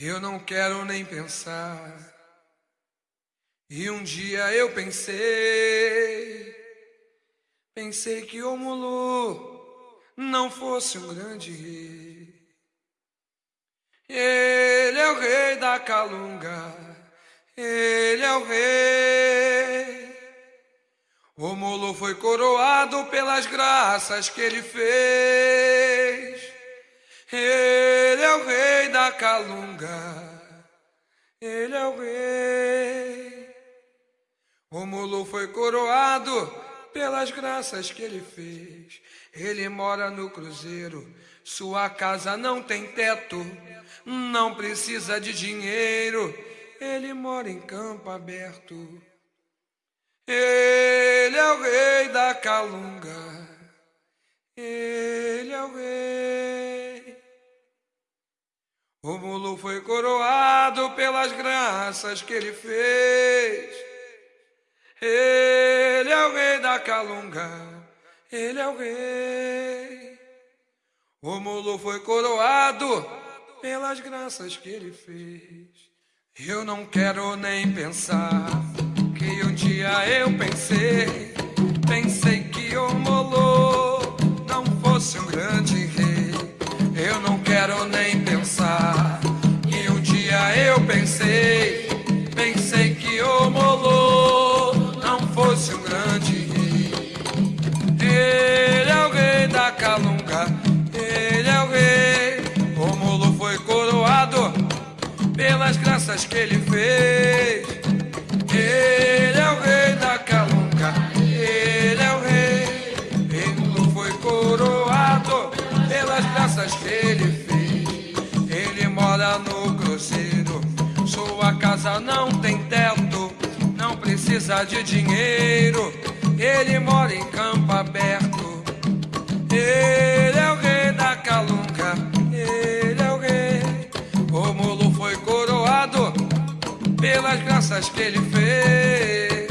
Eu não quero nem pensar. E um dia eu pensei, pensei que o Mulu não fosse um grande rei. Ele é o rei da Calunga, ele é o rei. O Mulu foi coroado pelas graças que ele fez. Calunga, ele é o rei. O Mulu foi coroado pelas graças que ele fez. Ele mora no cruzeiro, sua casa não tem teto, não precisa de dinheiro. Ele mora em campo aberto. Ele é o rei da Calunga. Ele é o rei. O mulo foi coroado pelas graças que ele fez. Ele é o rei da Calunga. Ele é o rei. O mulo foi coroado pelas graças que ele fez. Eu não quero nem pensar pelas graças que ele fez. Ele é o rei da Calunga, ele é o rei. Ele foi coroado pelas graças que ele fez. Ele mora no cruzeiro, sua casa não tem teto, não precisa de dinheiro. Ele mora em campo aberto. Ele graças que ele fez.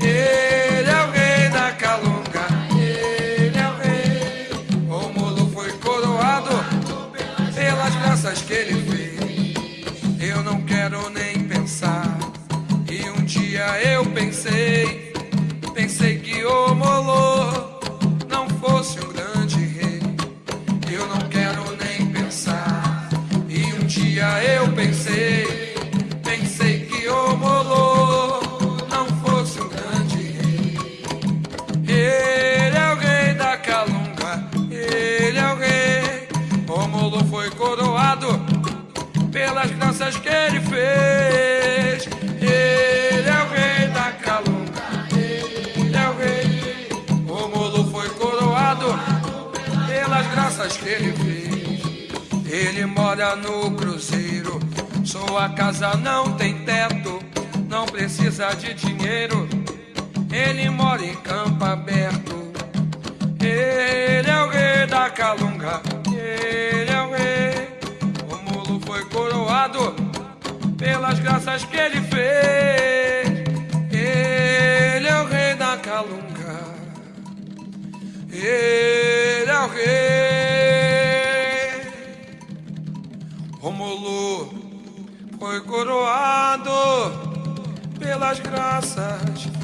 Ele é o rei da Calunga, ele é o rei. O mulo foi coroado pelas graças que ele fez. Eu não quero nem pensar. E um dia eu pensei, pensei que o Molo não fosse um grande rei. Eu não quero nem pensar. E um dia eu pensei graças que ele fez. Ele mora no cruzeiro, sua casa não tem teto, não precisa de dinheiro. Ele mora em campo aberto. Ele é o rei da Calunga, ele é o rei. O mulo foi coroado pelas graças que ele O mulo foi coroado pelas graças